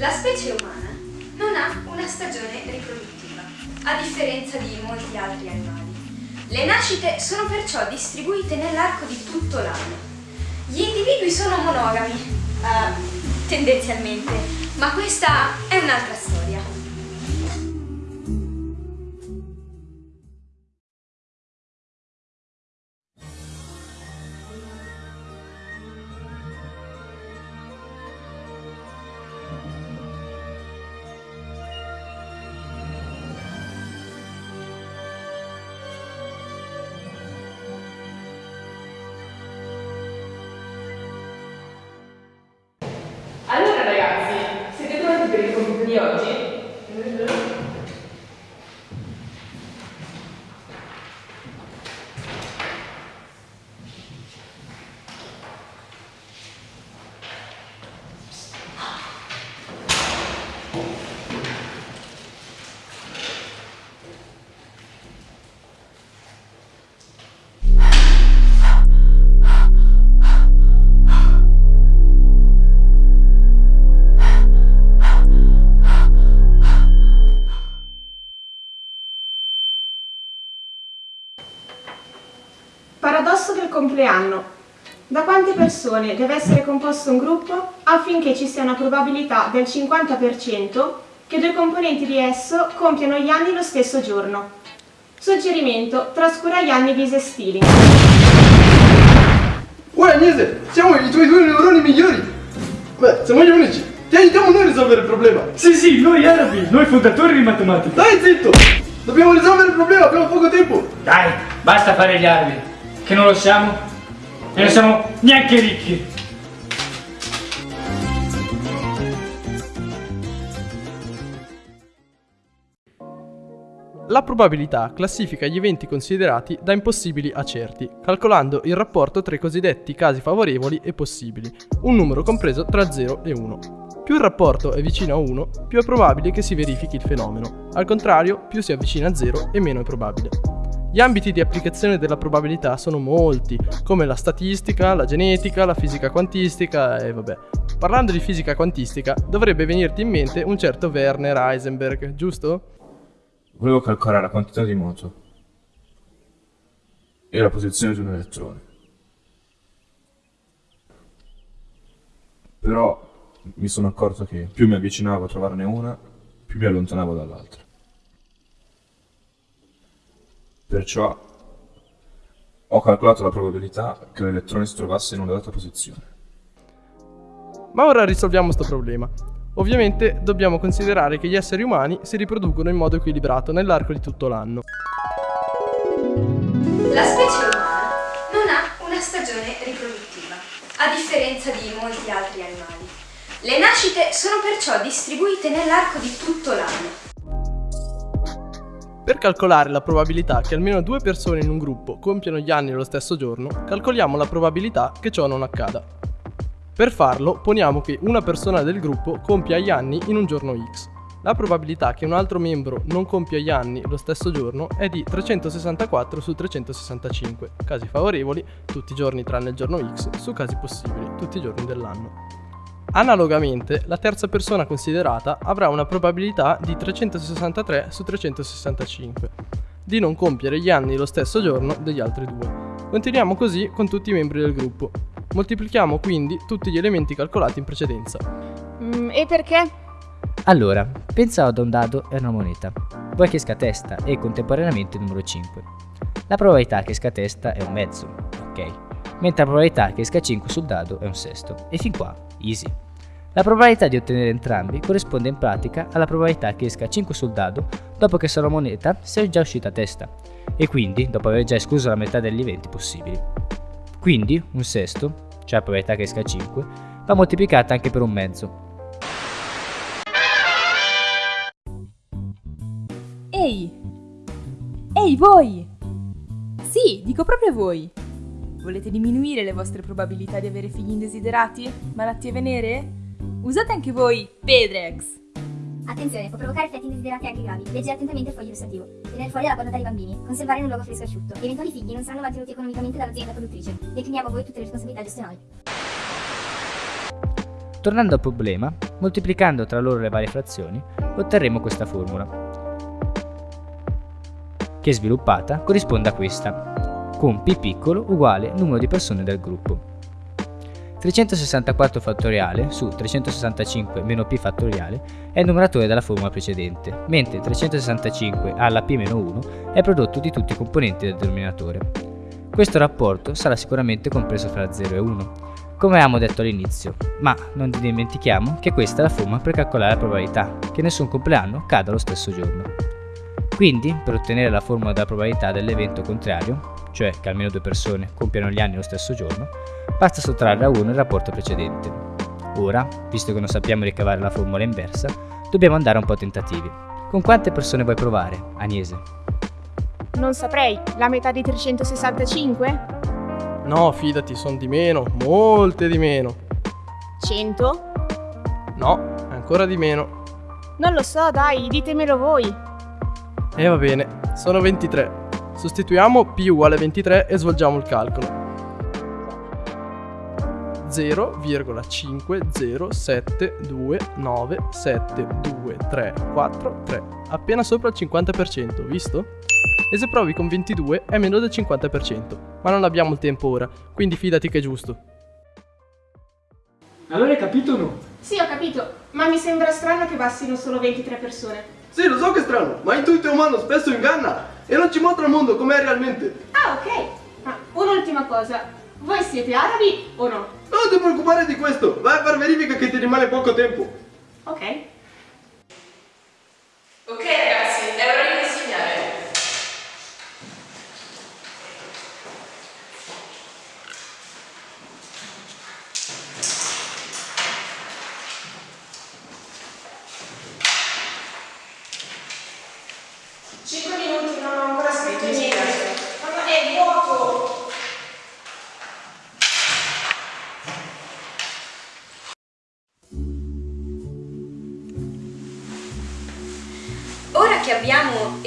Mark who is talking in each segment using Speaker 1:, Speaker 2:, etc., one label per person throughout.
Speaker 1: La specie umana non ha una stagione riproduttiva, a differenza di molti altri animali. Le nascite sono perciò distribuite nell'arco di tutto l'anno. Gli individui sono monogami, uh, tendenzialmente, ma questa è un'altra storia.
Speaker 2: Di oggi
Speaker 3: Paradosso del compleanno. Da quante persone deve essere composto un gruppo affinché ci sia una probabilità del 50% che due componenti di esso compiano gli anni lo stesso giorno? Suggerimento, trascura gli anni bisestili.
Speaker 4: Ora Agnese, siamo i tuoi due neuroni migliori! Beh, siamo gli unici! Ti aiutiamo noi a risolvere il problema!
Speaker 5: Sì, sì, noi arabi, noi fondatori di matematica!
Speaker 4: Dai zitto! Dobbiamo risolvere il problema, abbiamo poco tempo!
Speaker 5: Dai, basta fare gli arabi! Che non lo siamo e non siamo neanche ricchi.
Speaker 6: La probabilità classifica gli eventi considerati da impossibili a certi, calcolando il rapporto tra i cosiddetti casi favorevoli e possibili, un numero compreso tra 0 e 1. Più il rapporto è vicino a 1, più è probabile che si verifichi il fenomeno, al contrario più si avvicina a 0 e meno è probabile. Gli ambiti di applicazione della probabilità sono molti, come la statistica, la genetica, la fisica quantistica e vabbè. Parlando di fisica quantistica, dovrebbe venirti in mente un certo Werner Heisenberg, giusto?
Speaker 7: Volevo calcolare la quantità di moto e la posizione di un elettrone. Però mi sono accorto che più mi avvicinavo a trovarne una, più mi allontanavo dall'altra. Perciò ho calcolato la probabilità che l'elettrone si trovasse in una data posizione.
Speaker 6: Ma ora risolviamo questo problema. Ovviamente dobbiamo considerare che gli esseri umani si riproducono in modo equilibrato nell'arco di tutto l'anno.
Speaker 1: La specie umana non ha una stagione riproduttiva, a differenza di molti altri animali. Le nascite sono perciò distribuite nell'arco di tutto l'anno.
Speaker 6: Per calcolare la probabilità che almeno due persone in un gruppo compiano gli anni lo stesso giorno, calcoliamo la probabilità che ciò non accada. Per farlo, poniamo che una persona del gruppo compia gli anni in un giorno X. La probabilità che un altro membro non compia gli anni lo stesso giorno è di 364 su 365, casi favorevoli tutti i giorni tranne il giorno X, su casi possibili tutti i giorni dell'anno. Analogamente, la terza persona considerata avrà una probabilità di 363 su 365 di non compiere gli anni lo stesso giorno degli altri due. Continuiamo così con tutti i membri del gruppo. Moltiplichiamo quindi tutti gli elementi calcolati in precedenza.
Speaker 3: Mm, e perché?
Speaker 8: Allora, pensa ad un dado e una moneta. Vuoi che esca testa e contemporaneamente il numero 5. La probabilità che esca testa è un mezzo, ok? mentre la probabilità che esca 5 sul dado è un sesto. E fin qua, easy. La probabilità di ottenere entrambi corrisponde in pratica alla probabilità che esca 5 sul dado dopo che sulla moneta sia già uscita a testa, e quindi dopo aver già escluso la metà degli eventi possibili. Quindi un sesto, cioè la probabilità che esca 5, va moltiplicata anche per un mezzo.
Speaker 9: Ehi! Ehi voi! Sì, dico proprio voi! Volete diminuire le vostre probabilità di avere figli indesiderati? Malattie venere? Usate anche voi Pedrex!
Speaker 10: Attenzione, può provocare effetti indesiderati anche gravi. Leggere attentamente il foglio illustrativo. Tenere fuori la portata dei bambini. Conservare in un luogo fresco e asciutto. Gli eventuali figli non saranno mantenuti economicamente dall'azienda produttrice. Decliniamo a voi tutte le responsabilità gestionali.
Speaker 8: Tornando al problema, Moltiplicando tra loro le varie frazioni, otterremo questa formula, che sviluppata corrisponde a questa, con p piccolo uguale numero di persone del gruppo. 364 fattoriale su 365 meno p fattoriale è il numeratore della formula precedente, mentre 365 alla p-1 è prodotto di tutti i componenti del denominatore. Questo rapporto sarà sicuramente compreso fra 0 e 1, come avevamo detto all'inizio, ma non dimentichiamo che questa è la formula per calcolare la probabilità che nessun compleanno cada lo stesso giorno. Quindi, per ottenere la formula della probabilità dell'evento contrario, cioè che almeno due persone compiano gli anni lo stesso giorno, basta sottrarre a 1 il rapporto precedente. Ora, visto che non sappiamo ricavare la formula inversa, dobbiamo andare un po' a tentativi. Con quante persone vuoi provare, Agnese?
Speaker 3: Non saprei, la metà di 365?
Speaker 6: No, fidati, sono di meno, molte di meno.
Speaker 3: 100?
Speaker 6: No, ancora di meno.
Speaker 3: Non lo so, dai, ditemelo voi.
Speaker 6: E va bene, sono 23. Sostituiamo p uguale 23 e svolgiamo il calcolo. 0,72972372343 appena sopra il 50%, visto? E se provi con 22 è meno del 50%, ma non abbiamo il tempo ora, quindi fidati che è giusto.
Speaker 5: Allora hai capito o no?
Speaker 3: Sì, ho capito, ma mi sembra strano che bastino solo 23 persone.
Speaker 4: Sì, lo so che è strano, ma l'intuito umano spesso inganna e non ci mostra il mondo com'è realmente.
Speaker 3: Ah, ok. Ma un'ultima cosa, voi siete arabi o no?
Speaker 4: Non ti preoccupare di questo, vai a far verifica che ti rimane poco tempo.
Speaker 3: Ok.
Speaker 2: Ok ragazzi, è ora di consegnare.
Speaker 3: Cinque minuti, non ho ancora scritto niente. Ma è vuoto!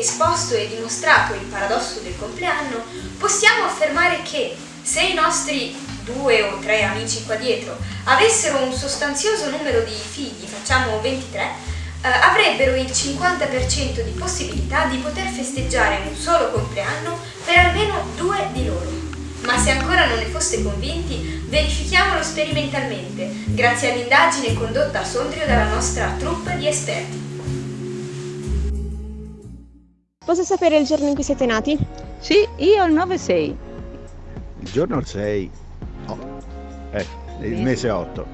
Speaker 1: Esposto e dimostrato il paradosso del compleanno, possiamo affermare che se i nostri due o tre amici qua dietro avessero un sostanzioso numero di figli, facciamo 23, eh, avrebbero il 50% di possibilità di poter festeggiare un solo compleanno per almeno due di loro. Ma se ancora non ne foste convinti, verifichiamolo sperimentalmente, grazie all'indagine condotta a Sondrio dalla nostra troupe di esperti.
Speaker 3: Posso sapere il giorno in cui siete nati?
Speaker 11: Sì, io il 9-6.
Speaker 12: Il giorno 6. Oh. Eh, il mese 8.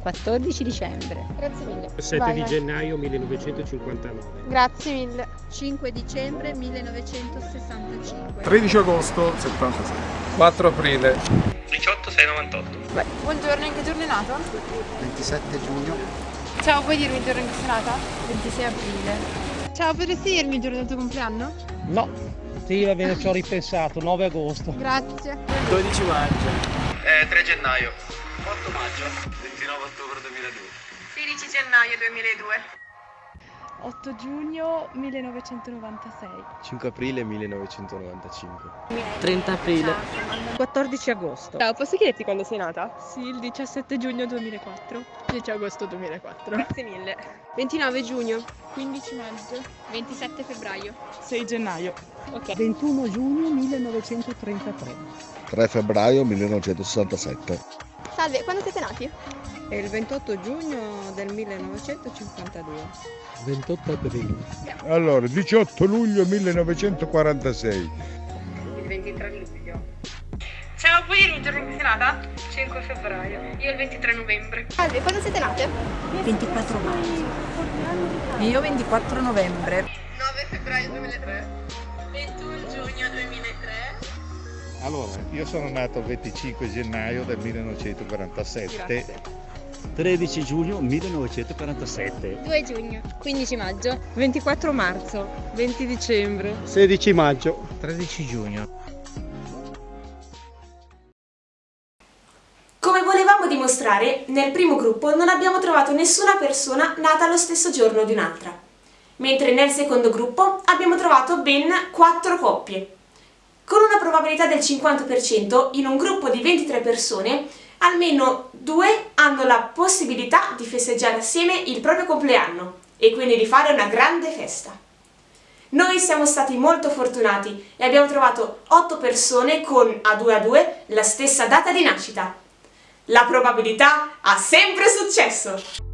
Speaker 11: 14 dicembre.
Speaker 3: Grazie mille.
Speaker 13: 7
Speaker 3: Vai,
Speaker 13: di
Speaker 3: vai.
Speaker 13: gennaio 1959.
Speaker 3: Grazie mille.
Speaker 14: 5 dicembre 1965.
Speaker 15: 13 agosto 76.
Speaker 16: 4 aprile.
Speaker 17: 18 6 98.
Speaker 18: Buongiorno, in che giorno è nato?
Speaker 12: 27 giugno.
Speaker 18: Ciao, puoi dirmi il giorno in cui sei nata?
Speaker 14: 26 aprile.
Speaker 18: Ciao, potresti dirmi il giorno del tuo compleanno?
Speaker 19: No, sì, va bene, ci ho ripensato, 9 agosto.
Speaker 18: Grazie.
Speaker 19: 12 maggio.
Speaker 17: Eh, 3 gennaio. 8 maggio. 29 ottobre 2002.
Speaker 18: 16 gennaio 2002.
Speaker 20: 8 giugno 1996.
Speaker 21: 5 aprile 1995.
Speaker 22: 30 aprile.
Speaker 23: 14 agosto.
Speaker 20: Ciao, posso chiederti quando sei nata?
Speaker 23: Sì, il 17 giugno 2004.
Speaker 20: 10 agosto 2004.
Speaker 18: Grazie mille.
Speaker 20: 29 giugno.
Speaker 18: 15 maggio. 27 febbraio.
Speaker 23: 6 gennaio.
Speaker 20: Ok.
Speaker 24: 21 giugno 1933.
Speaker 12: 3 febbraio 1967.
Speaker 18: Salve, quando siete nati?
Speaker 23: È il 28 giugno del 1952.
Speaker 19: 28 aprile.
Speaker 25: Allora, 18 luglio 1946.
Speaker 18: Il 23 luglio. Ciao, puoi dirmi il giorno in cui sei nata? 5 febbraio. Io il 23 novembre. Salve, quando siete nate?
Speaker 23: 24 maggio. Io 24 novembre.
Speaker 18: 9 febbraio 2003. 21 giugno 2003.
Speaker 25: Allora, io sono nato il 25 gennaio del 1947.
Speaker 18: Grazie.
Speaker 22: 13 giugno 1947.
Speaker 18: 2 giugno. 15 maggio.
Speaker 23: 24 marzo. 20 dicembre.
Speaker 19: 16 maggio.
Speaker 22: 13 giugno.
Speaker 3: Come volevamo dimostrare, nel primo gruppo non abbiamo trovato nessuna persona nata lo stesso giorno di un'altra, mentre nel secondo gruppo abbiamo trovato ben 4 coppie. Con una probabilità del 50%, in un gruppo di 23 persone, almeno due hanno la possibilità di festeggiare assieme il proprio compleanno e quindi di fare una grande festa. Noi siamo stati molto fortunati e abbiamo trovato 8 persone con a 2 a 2 la stessa data di nascita. La probabilità ha sempre successo!